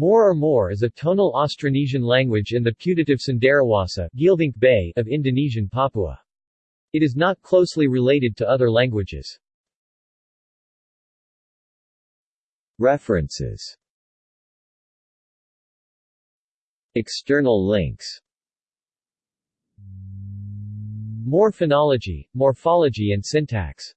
Moor or Mor is a tonal Austronesian language in the putative Cenderawasih Bay of Indonesian Papua. It is not closely related to other languages. References External links Moor phonology, morphology and syntax